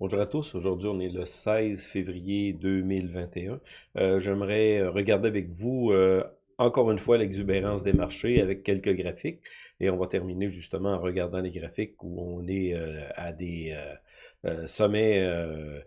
Bonjour à tous, aujourd'hui on est le 16 février 2021. Euh, J'aimerais regarder avec vous euh, encore une fois l'exubérance des marchés avec quelques graphiques et on va terminer justement en regardant les graphiques où on est euh, à des euh, euh, sommets euh,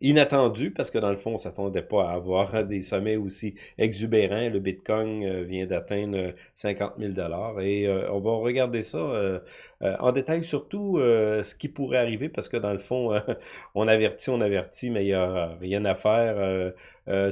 inattendu parce que dans le fond, on s'attendait pas à avoir des sommets aussi exubérants. Le Bitcoin euh, vient d'atteindre 50 000 dollars et euh, on va regarder ça en détail, surtout ce qui pourrait arriver parce que dans le fond, on avertit, on avertit, mais il n'y a rien à faire.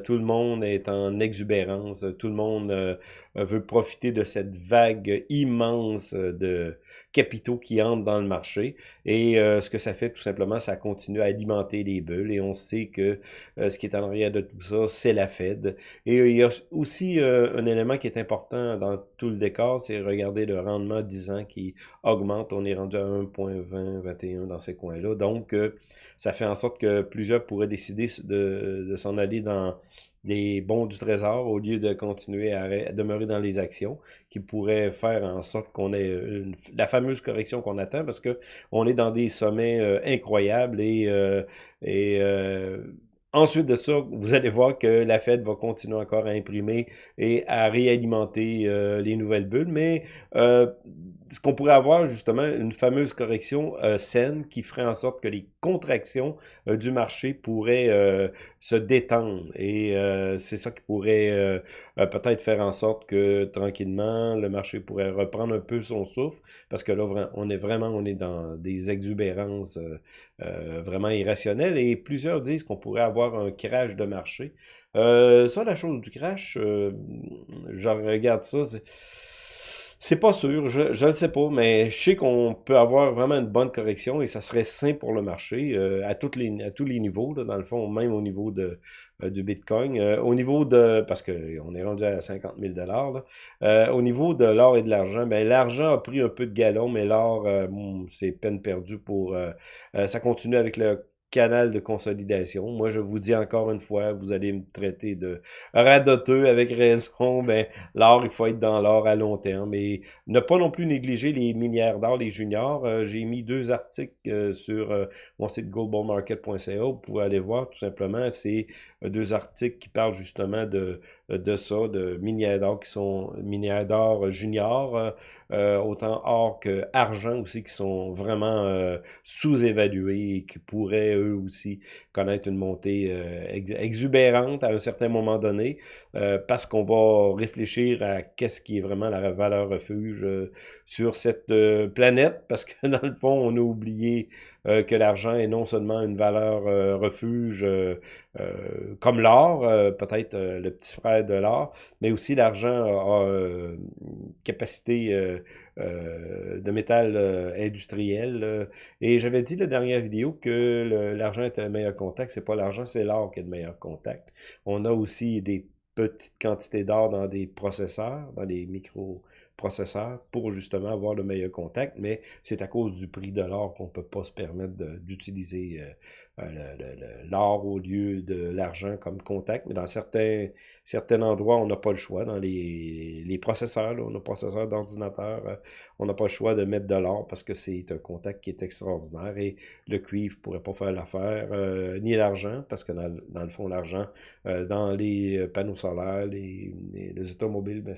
tout le monde est en exubérance, tout le monde veut profiter de cette vague immense de capitaux qui entrent dans le marché. Et ce que ça fait, tout simplement, ça continue à alimenter les et on sait que euh, ce qui est en arrière de tout ça, c'est la Fed. Et euh, il y a aussi euh, un élément qui est important dans tout le décor, c'est regarder le rendement 10 ans qui augmente. On est rendu à 1.20, 21 dans ces coins-là. Donc, ça fait en sorte que plusieurs pourraient décider de, de s'en aller dans des bons du trésor au lieu de continuer à, demeurer dans les actions qui pourraient faire en sorte qu'on ait la fameuse correction qu'on attend parce que on est dans des sommets euh, incroyables et, euh, et euh, Ensuite de ça, vous allez voir que la Fed va continuer encore à imprimer et à réalimenter les nouvelles bulles, mais ce qu'on pourrait avoir justement une fameuse correction euh, saine qui ferait en sorte que les contractions euh, du marché pourraient euh, se détendre. Et euh, c'est ça qui pourrait peut-être faire en sorte que tranquillement, le marché pourrait reprendre un peu son souffle, parce que là, on est vraiment on est dans des exubérances vraiment irrationnelles. Et plusieurs disent qu'on pourrait avoir un crash de marché. ça, la chose du crash, je regarde ça, c'est pas sûr, je, je le sais pas, mais je sais qu'on peut avoir vraiment une bonne correction et ça serait sain pour le marché euh, à, les, à tous les niveaux, là, dans le fond, même au niveau de, euh, du Bitcoin. Euh, au niveau de, parce qu'on est rendu à 50 000 dollars, au niveau de l'or et de l'argent, ben l'argent a pris un peu de galon, mais l'or, c'est peine perdue pour... ça continue avec le canal de consolidation. Moi, je vous dis encore une fois, vous allez me traiter de radoteux avec raison. Ben, l'or, il faut être dans l'or à long terme. Et ne pas non plus négliger les minières d'or, les juniors. Euh, j'ai mis deux articles euh, sur euh, mon site globalmarket.ca. Vous pouvez aller voir tout simplement. C'est deux articles qui parlent justement de, de ça, de minières d'or qui sont minières d'or juniors, autant or que argent aussi, qui sont vraiment sous-évalués et qui pourraient aussi connaître une montée euh, exubérante à un certain moment donné, euh, parce qu'on va réfléchir à qu'est-ce qui est vraiment la valeur refuge euh, sur cette planète, parce que dans le fond, on a oublié que l'argent est non seulement une valeur refuge comme l'or, peut-être le petit frère de l'or, mais aussi l'argent a, une capacité euh, de métal euh, industriel. Et j'avais dit la dernière vidéo que l'argent était le meilleur contact. C'est pas l'argent, c'est l'or qui est le meilleur contact. On a aussi des petites quantités d'or dans des processeurs, dans des microprocesseurs, pour justement avoir le meilleur contact, mais c'est à cause du prix de l'or qu'on peut pas se permettre d'utiliser euh, l'or au lieu de l'argent comme contact, mais dans certains, certains endroits, on n'a pas le choix. Dans les, les processeurs, là, nos processeurs d'ordinateur, euh, on n'a pas le choix de mettre de l'or parce que c'est un contact qui est extraordinaire et le cuivre pourrait pas faire l'affaire, euh, ni l'argent, parce que dans, dans, le fond, l'argent, dans les panneaux solaires, les, les, automobiles, ben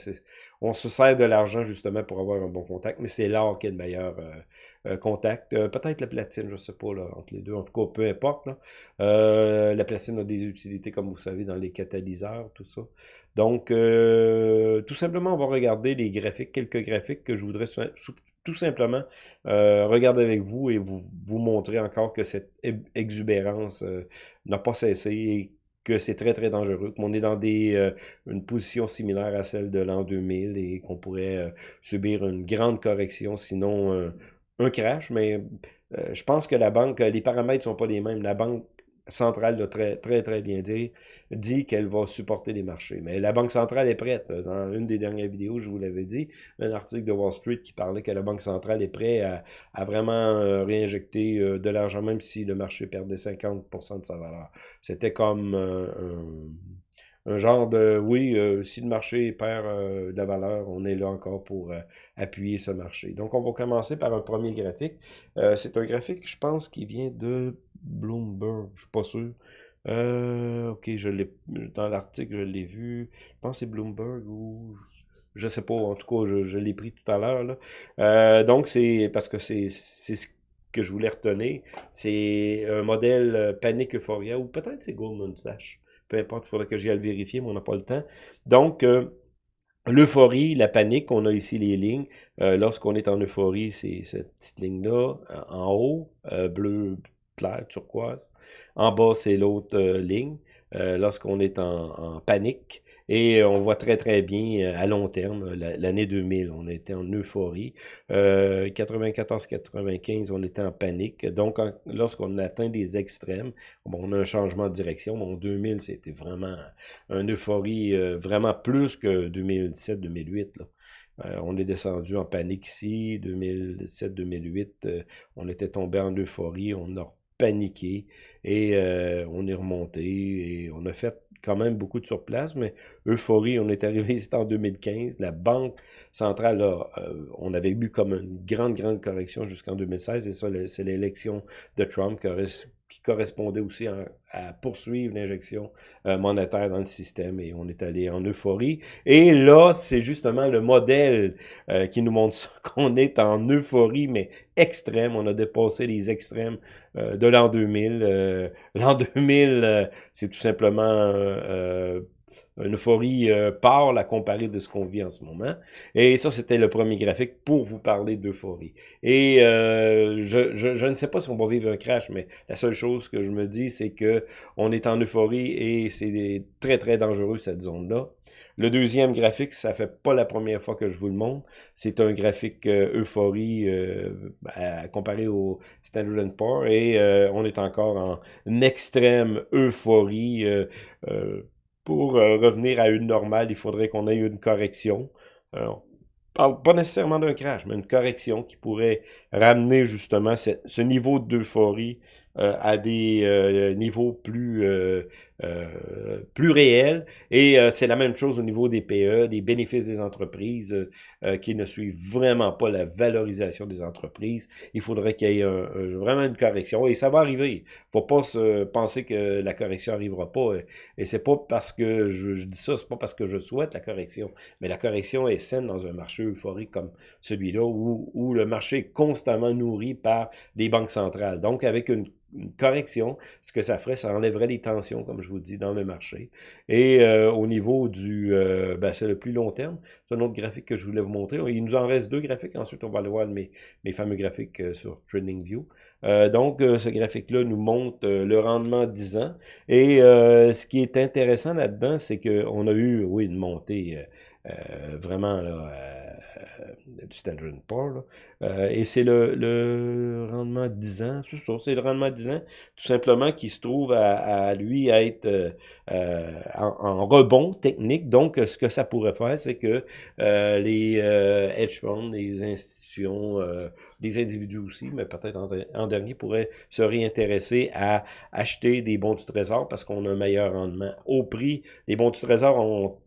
on se sert de l'argent justement pour avoir un bon contact, mais c'est l'or qui est le meilleur euh, contact. Euh, peut-être la platine, je ne sais pas, là, entre les deux. En tout cas, peu importe. Euh, la platine a des utilités, comme vous savez, dans les catalyseurs, tout ça. Donc, tout simplement, on va regarder les graphiques, quelques graphiques que je voudrais tout simplement regarder avec vous et vous, vous montrer encore que cette exubérance n'a pas cessé et que c'est très très dangereux, qu'on est dans des une position similaire à celle de l'an 2000 et qu'on pourrait subir une grande correction, sinon un crash, mais euh, je pense que la banque, les paramètres sont pas les mêmes. La banque centrale l'a très, très, très bien dit, dit qu'elle va supporter les marchés. Mais la Banque centrale est prête. Dans une des dernières vidéos, je vous l'avais dit, un article de Wall Street qui parlait que la Banque centrale est prête à, vraiment euh, réinjecter euh, de l'argent, même si le marché perdait 50% de sa valeur. C'était comme un un genre de, oui, euh, si le marché perd euh, de la valeur, on est là encore pour euh, appuyer ce marché. Donc, on va commencer par un premier graphique. c'est un graphique, je pense, qui vient de Bloomberg, je suis pas sûr. ok, je l'ai dans l'article, je l'ai vu. Je pense que c'est Bloomberg ou je sais pas, en tout cas, je, l'ai pris tout à l'heure. donc, c'est parce que c'est ce que je voulais retenir. C'est un modèle Panic Euphoria, ou peut-être c'est Goldman Sachs peu importe, il faudrait que j'y aille vérifier, mais on n'a pas le temps. Donc, euh, l'euphorie, la panique, on a ici les lignes. Euh, lorsqu'on est en euphorie, c'est cette petite ligne-là, en haut, euh, bleu clair, turquoise. En bas, c'est l'autre ligne. Lorsqu'on est en panique, et on voit très, très bien euh, à long terme, l'année 2000, on était en euphorie. 94-95, euh, on était en panique. Donc, lorsqu'on atteint des extrêmes, bon, on a un changement de direction. Bon, 2000, c'était vraiment une euphorie, euh, vraiment plus que 2017-2008. on est descendu en panique ici, 2007-2008, on était tombé en euphorie, on a paniqué et on est remonté et on a fait quand même beaucoup de surplace, mais euphorie, on est arrivé ici en 2015. La Banque centrale, euh, on avait eu comme une grande, grande correction jusqu'en 2016, et ça, c'est l'élection de Trump qui, qui correspondait aussi à poursuivre l'injection euh, monétaire dans le système et on est allé en euphorie. Et là, c'est justement le modèle euh, qui nous montre qu'on est en euphorie, mais extrême. On a dépassé les extrêmes euh, de l'an 2000. l'an 2000, c'est tout simplement une euphorie euh, pâle à comparer de ce qu'on vit en ce moment. Et ça, c'était le premier graphique pour vous parler d'euphorie. Et euh, je, je, ne sais pas si on va vivre un crash, mais la seule chose que je me dis, c'est que on est en euphorie et c'est très, très dangereux, cette zone-là. Le deuxième graphique, ça fait pas la première fois que je vous le montre. C'est un graphique euh, euphorie euh, comparé au Standard Poor's et on est encore en extrême euphorie. Euh, pour euh, revenir à une normale, il faudrait qu'on ait une correction. Euh, on parle pas nécessairement d'un crash, mais une correction qui pourrait ramener justement ce niveau d'euphorie euh, à des euh, niveaux plus, euh, plus réels. Et c'est la même chose au niveau des PE, des bénéfices des entreprises, qui ne suivent vraiment pas la valorisation des entreprises. Il faudrait qu'il y ait vraiment une correction. Et ça va arriver. faut pas se penser que la correction arrivera pas. Et c'est pas parce que je, dis ça, c'est pas parce que je souhaite la correction. Mais la correction est saine dans un marché euphorique comme celui-là, où, où le marché est constamment nourri par les banques centrales. Donc, avec une une correction, ce que ça ferait, ça enlèverait les tensions, comme je vous dis, dans le marché. Et euh, au niveau du, euh, ben, c'est le plus long terme, c'est un autre graphique que je voulais vous montrer. Il nous en reste deux graphiques, ensuite on va aller voir mes, mes fameux graphiques euh, sur TradingView. donc, ce graphique-là nous montre le rendement 10 ans. Et ce qui est intéressant là-dedans, c'est qu'on a eu, oui, une montée vraiment là, du Standard Poor's. Euh, et c'est le, le, rendement 10 ans, c'est ça, c'est le rendement 10 ans, tout simplement, qui se trouve à, à lui être euh, euh, en, rebond technique. Donc, ce que ça pourrait faire, c'est que les hedge funds, les institutions, les individus aussi, mais peut-être en, dernier, pourraient se réintéresser à acheter des bons du trésor parce qu'on a un meilleur rendement. Au prix, les bons du trésor ont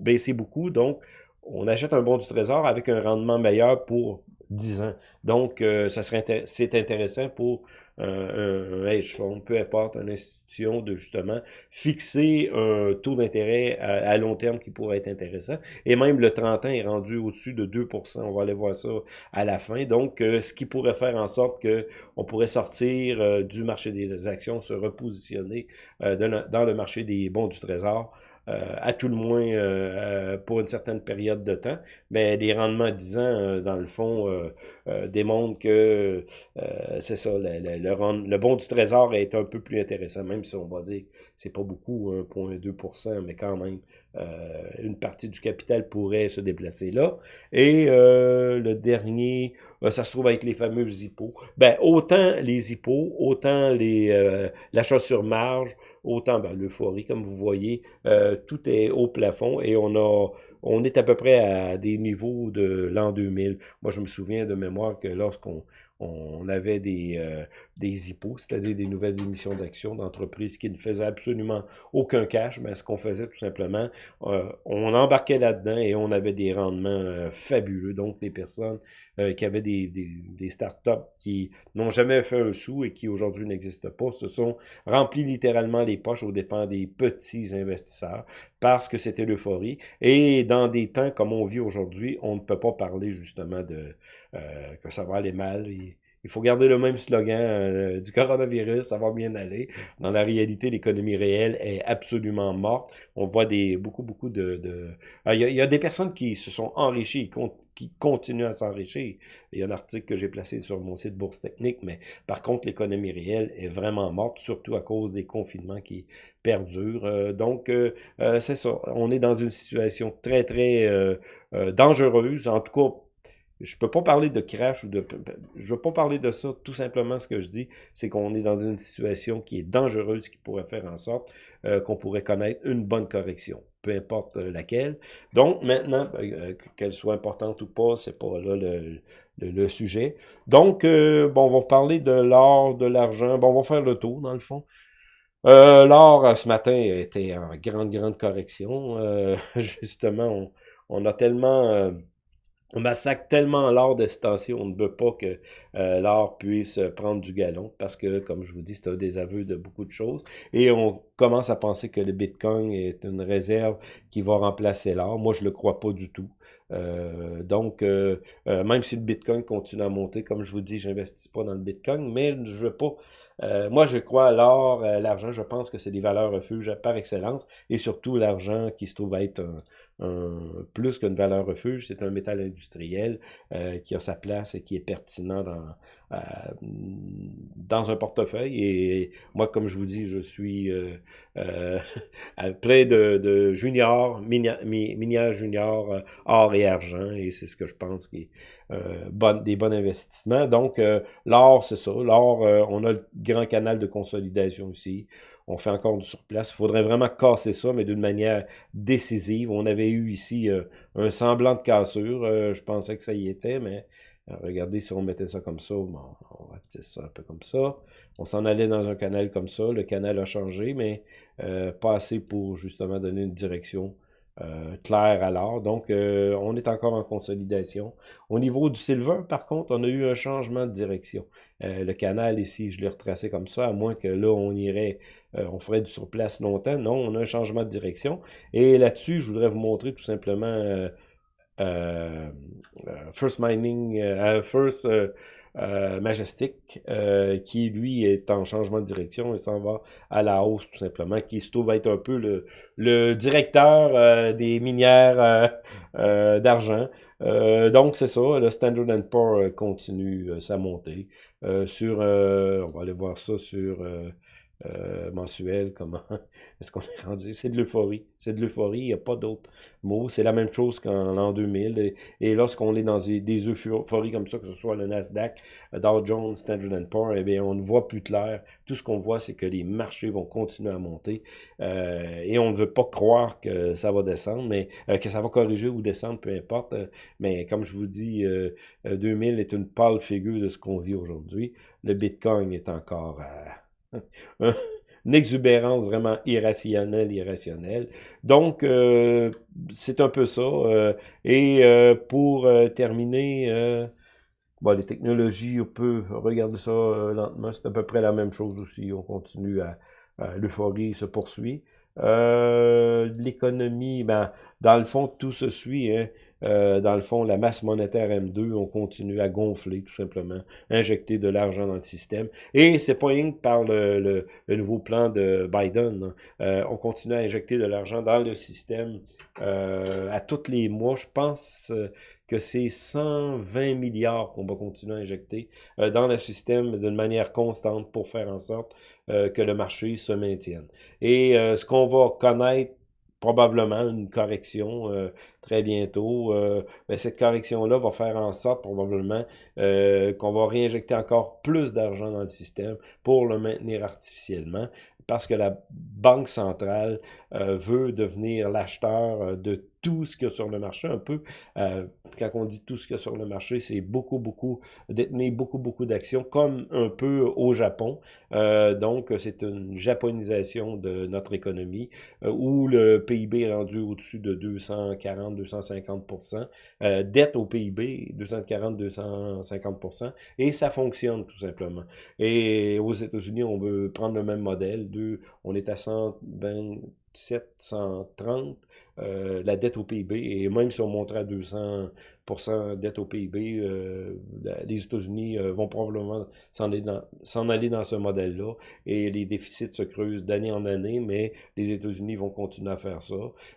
baissé beaucoup, donc on achète un bon du trésor avec un rendement meilleur pour 10 ans. Donc, euh, ça serait c'est intéressant pour euh, un, hedge fund, peu importe, une institution, de justement fixer un taux d'intérêt à, long terme qui pourrait être intéressant. Et même le 30 ans est rendu au-dessus de 2% On va aller voir ça à la fin. Donc, euh, ce qui pourrait faire en sorte que on pourrait sortir du marché des actions, se repositionner dans le marché des bons du trésor euh, à tout le moins euh, euh, pour une certaine période de temps. Mais les rendements à 10 ans, dans le fond, démontrent que c'est ça, le, le, le, bon du trésor est un peu plus intéressant, même si on va dire que c'est pas beaucoup, 1,2%, mais quand même, une partie du capital pourrait se déplacer là. Et le dernier, ça se trouve avec les fameux hippos. Ben, autant les hippos, autant les l'achat sur marge, autant ben, l'euphorie, comme vous voyez, euh, tout est au plafond et on a on est à peu près à des niveaux de l'an 2000. Moi, je me souviens de mémoire que lorsqu'on on avait des, euh, des IPO, c'est-à-dire des nouvelles émissions d'actions d'entreprises qui ne faisaient absolument aucun cash, mais ce qu'on faisait tout simplement, euh, on embarquait là-dedans et on avait des rendements euh, fabuleux. Donc, les personnes qui avaient des, des, des startups qui n'ont jamais fait un sou et qui aujourd'hui n'existent pas, se sont remplis littéralement les poches aux dépens des petits investisseurs parce que c'était l'euphorie. Et dans des temps comme on vit aujourd'hui, on ne peut pas parler justement de que ça va aller mal. Il faut garder le même slogan euh, du coronavirus, ça va bien aller. Dans la réalité, l'économie réelle est absolument morte. On voit des beaucoup, beaucoup de... de... Ah, il, y a, des personnes qui se sont enrichies, qui continuent à s'enrichir. Il y a un article que j'ai placé sur mon site Bourse Technique, mais par contre, l'économie réelle est vraiment morte, surtout à cause des confinements qui perdurent. Euh, donc, euh, c'est ça. On est dans une situation très, très dangereuse, en tout cas je peux pas parler de crash ou de... Je veux pas parler de ça. Tout simplement, ce que je dis, c'est qu'on est dans une situation qui est dangereuse, qui pourrait faire en sorte euh, qu'on pourrait connaître une bonne correction, peu importe euh, laquelle. Donc, maintenant, euh, qu'elle soit importante ou pas, c'est pas là le, le, sujet. Donc, bon, on va parler de l'or, de l'argent. Bon, on va faire le tour, dans le fond. l'or, ce matin, était en grande, grande correction. justement, on, on a tellement on massacre tellement l'or de station, on ne veut pas que euh, l'or puisse prendre du galon, parce que, comme je vous dis, c'est un désaveu de beaucoup de choses. Et on commence à penser que le Bitcoin est une réserve qui va remplacer l'or. Moi, je le crois pas du tout. Euh, donc, euh, même si le Bitcoin continue à monter, comme je vous dis, j'investis pas dans le Bitcoin, mais je veux pas. moi, je crois à l'or, l'argent, je pense que c'est des valeurs refuges par excellence, et surtout l'argent qui se trouve être plus qu'une valeur refuge, c'est un métal industriel euh, qui a sa place et qui est pertinent dans, euh, dans un portefeuille. Et moi, comme je vous dis, je suis euh, plein de, de juniors, minières juniors, or et argent, et c'est ce que je pense qui est bon, des bons investissements. Donc, l'or, c'est ça. L'or, on a le grand canal de consolidation aussi on fait encore du surplace. Il faudrait vraiment casser ça, mais d'une manière décisive. On avait eu ici euh, un semblant de cassure. Euh, je pensais que ça y était, mais euh, regardez si on mettait ça comme ça. on va mettre ça un peu comme ça. On s'en allait dans un canal comme ça. Le canal a changé, mais pas assez pour justement donner une direction euh, clair alors. Donc, euh, on est encore en consolidation. Au niveau du silver, par contre, on a eu un changement de direction. Euh, le canal ici, je l'ai retracé comme ça, à moins que là, on irait, on ferait du surplace longtemps. Non, on a un changement de direction. Et là-dessus, je voudrais vous montrer tout simplement First Mining, First... Euh, Majestic, euh, qui lui est en changement de direction et s'en va à la hausse tout simplement, qui se trouve être un peu le, directeur euh, des minières d'argent. donc c'est ça, le Standard Poor's continue sa montée. sur, on va aller voir ça sur euh, mensuel, comment est-ce qu'on est rendu? C'est de l'euphorie. C'est de l'euphorie, il n'y a pas d'autre mot. C'est la même chose qu'en l'an 2000. Et, lorsqu'on est dans des, euphories comme ça, que ce soit le Nasdaq, Dow Jones, Standard Poor's, eh bien, on ne voit plus clair. Tout ce qu'on voit, c'est que les marchés vont continuer à monter. Euh, et on ne veut pas croire que ça va descendre, mais euh, que ça va corriger ou descendre, peu importe. mais comme je vous dis, 2000 est une pâle figure de ce qu'on vit aujourd'hui. Le Bitcoin est encore à une exubérance vraiment irrationnelle, irrationnelle. Donc, euh, c'est un peu ça. Euh, et euh, pour terminer, les technologies, on peut regarder ça lentement. C'est à peu près la même chose aussi. On continue à, l'euphorie se poursuit. L'économie, ben, dans le fond, tout se suit. Hein. Euh, dans le fond, la masse monétaire M2, on continue à gonfler, tout simplement, injecter de l'argent dans le système. Et c'est pas rien par le, nouveau plan de Biden. Euh, on continue à injecter de l'argent dans le système euh, à tous les mois. Je pense que c'est 120 milliards qu'on va continuer à injecter dans le système d'une manière constante pour faire en sorte que le marché se maintienne. Et ce qu'on va connaître probablement une correction euh, très bientôt. Euh, ben, cette correction-là va faire en sorte probablement euh, qu'on va réinjecter encore plus d'argent dans le système pour le maintenir artificiellement parce que la Banque centrale veut devenir l'acheteur de tout ce qu'il y a sur le marché, un peu, euh, quand on dit tout ce qu'il y a sur le marché, c'est beaucoup, beaucoup, détenir beaucoup, beaucoup d'actions, comme un peu au Japon. Euh, donc, c'est une japonisation de notre économie, euh, où le PIB est rendu au-dessus de 240, 250% euh, dette au PIB, 240, 250% et ça fonctionne tout simplement. Et aux États-Unis, on veut prendre le même modèle, deux, on est à 120 730 euh, la dette au PIB, et même si on monterait à 200% dette au PIB, euh, les États-Unis euh, vont probablement s'en aller, dans ce modèle-là, et les déficits se creusent d'année en année, mais les États-Unis vont continuer à faire ça.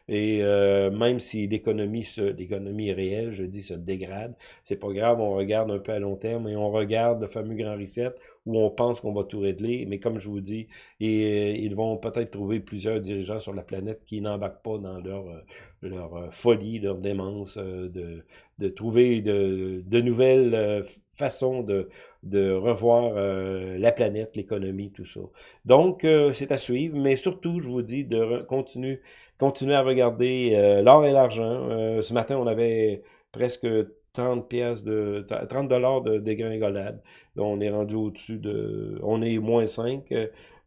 Et même si l'économie réelle, je dis, se dégrade, c'est pas grave, on regarde un peu à long terme, et on regarde le fameux grand reset, où on pense qu'on va tout régler, mais comme je vous dis, ils vont peut-être trouver plusieurs dirigeants sur la planète qui n'embarquent pas dans leur, leur euh, folie, leur démence euh, de, de trouver de, de nouvelles façons de, de revoir la planète, l'économie, tout ça. Donc, c'est à suivre, mais surtout, je vous dis de continuer, continuer à regarder l'or et l'argent. ce matin, on avait presque 30 pièces de 30 dollars de dégringolade. On est rendu au-dessus de on est moins 5,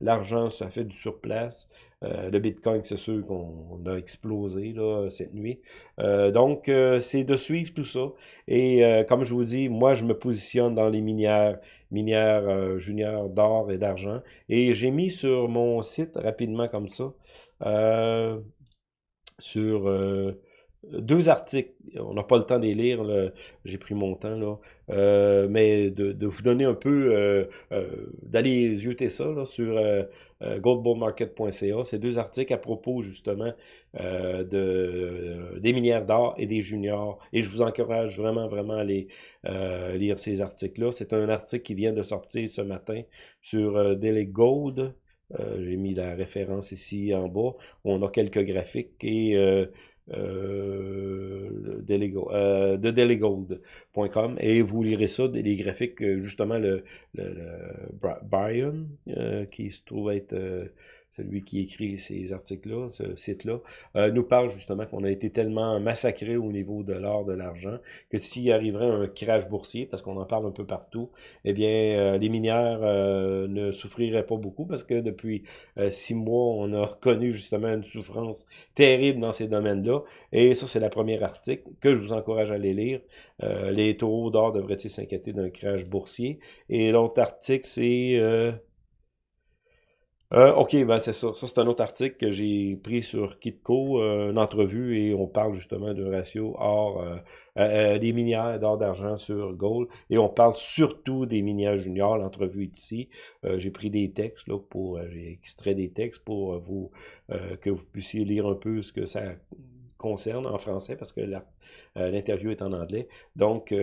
l'argent ça fait du surplace. Euh, le Bitcoin, c'est sûr qu'on a explosé là, cette nuit. Euh, donc, euh, c'est de suivre tout ça. Et comme je vous dis, moi, je me positionne dans les minières, minières juniors d'or et d'argent. Et j'ai mis sur mon site, rapidement comme ça, sur deux articles. On n'a pas le temps de les lire, j'ai pris mon temps, là. Euh, mais de, vous donner un peu, euh, euh, d'aller yeuter ça là, sur goldbullmarket.ca. C'est deux articles à propos justement de, des minières d'or et des juniors. Et je vous encourage vraiment, vraiment à aller lire ces articles-là. C'est un article qui vient de sortir ce matin sur Daily Gold. j'ai mis la référence ici en bas. On a quelques graphiques et euh, euh, de delegold.com et vous lirez ça, les graphiques, justement, le, le, Brian, euh, qui se trouve être celui qui écrit ces articles-là, ce site-là, euh, nous parle justement qu'on a été tellement massacré au niveau de l'or, de l'argent, que s'il arriverait un crash boursier, parce qu'on en parle un peu partout, eh bien, euh, les minières euh, ne souffriraient pas beaucoup, parce que depuis six mois, on a connu justement une souffrance terrible dans ces domaines-là, et ça, c'est la première article que je vous encourage à aller lire. les taureaux d'or devraient-ils s'inquiéter d'un crash boursier? Et l'autre article, c'est... Euh, ok, ben c'est ça. Ça, c'est un autre article que j'ai pris sur Kitco, euh, une entrevue, et on parle justement d'un ratio or, euh, euh, des minières d'or d'argent sur gold, et on parle surtout des minières juniors. L'entrevue est ici. j'ai pris des textes, là, pour, j'ai extrait des textes pour vous, que vous puissiez lire un peu ce que ça concerne en français, parce que l'interview est en anglais. Donc,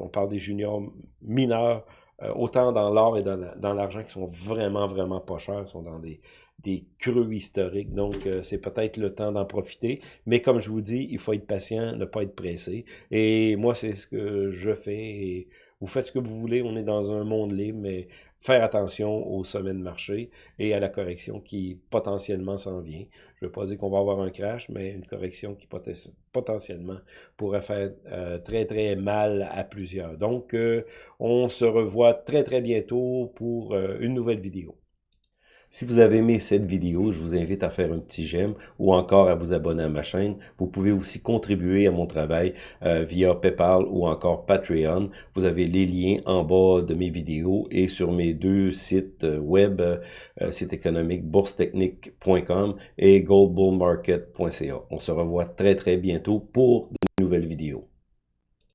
on parle des juniors mineurs euh, autant dans l'or et dans l'argent qui sont vraiment, vraiment pas chers, sont dans des, des creux historiques. Donc, euh, c'est peut-être le temps d'en profiter. Mais comme je vous dis, il faut être patient, ne pas être pressé. Et moi, c'est ce que je fais. Vous faites ce que vous voulez, on est dans un monde libre, mais faire attention au sommet de marché et à la correction qui potentiellement s'en vient. Je ne veux pas dire qu'on va avoir un crash, mais une correction qui potentiellement pourrait faire euh, très très mal à plusieurs. Donc, euh, on se revoit très très bientôt pour euh, une nouvelle vidéo. Si vous avez aimé cette vidéo, je vous invite à faire un petit j'aime ou encore à vous abonner à ma chaîne. Vous pouvez aussi contribuer à mon travail euh, via PayPal ou encore Patreon. Vous avez les liens en bas de mes vidéos et sur mes deux sites euh, web, euh, site économique boursetechnique.com et goldbullmarket.ca. On se revoit très très bientôt pour de nouvelles vidéos.